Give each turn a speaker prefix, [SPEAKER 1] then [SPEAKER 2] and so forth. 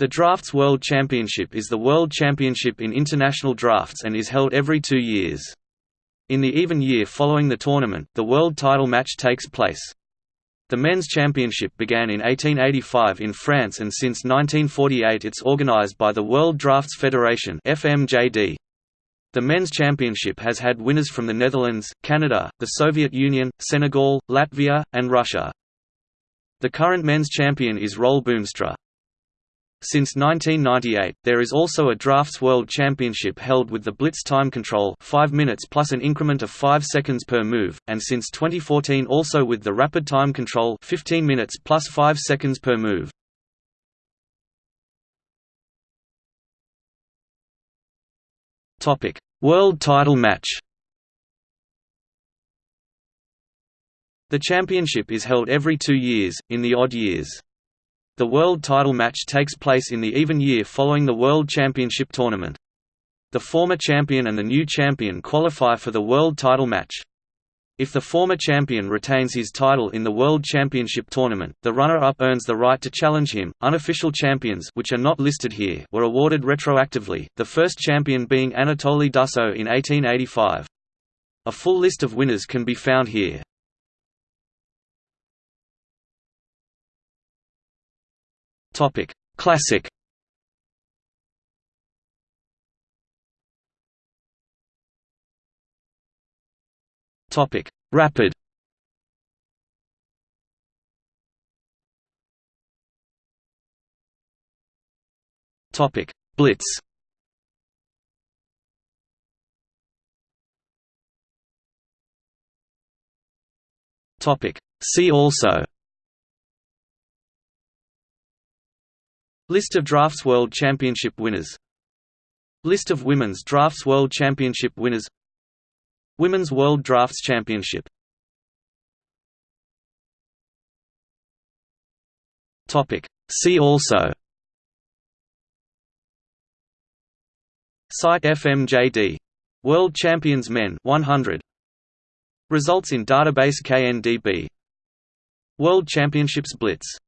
[SPEAKER 1] The Drafts World Championship is the world championship in international drafts and is held every two years. In the even year following the tournament, the world title match takes place. The men's championship began in 1885 in France and since 1948 it's organized by the World Drafts Federation FMJD. The men's championship has had winners from the Netherlands, Canada, the Soviet Union, Senegal, Latvia, and Russia. The current men's champion is Roel Boomstra. Since 1998, there is also a Drafts World Championship held with the Blitz time control 5 minutes plus an increment of 5 seconds per move, and since 2014 also with the Rapid time control 15 minutes plus 5 seconds per move. World title match The championship is held every two years, in the odd years. The world title match takes place in the even year following the World Championship tournament. The former champion and the new champion qualify for the world title match. If the former champion retains his title in the World Championship tournament, the runner-up earns the right to challenge him. Unofficial champions, which are not listed here, were awarded retroactively. The first champion being Anatoly Dussaut in 1885. A full list of winners can be found here. Topic: Classic. Topic: Rapid. Topic: Blitz. Topic: See also List of Drafts World Championship winners. List of Women's Drafts World Championship winners. Women's World Drafts Championship. See also. Site FMJD. World Champions Men 100 Results in database KNDB World Championships Blitz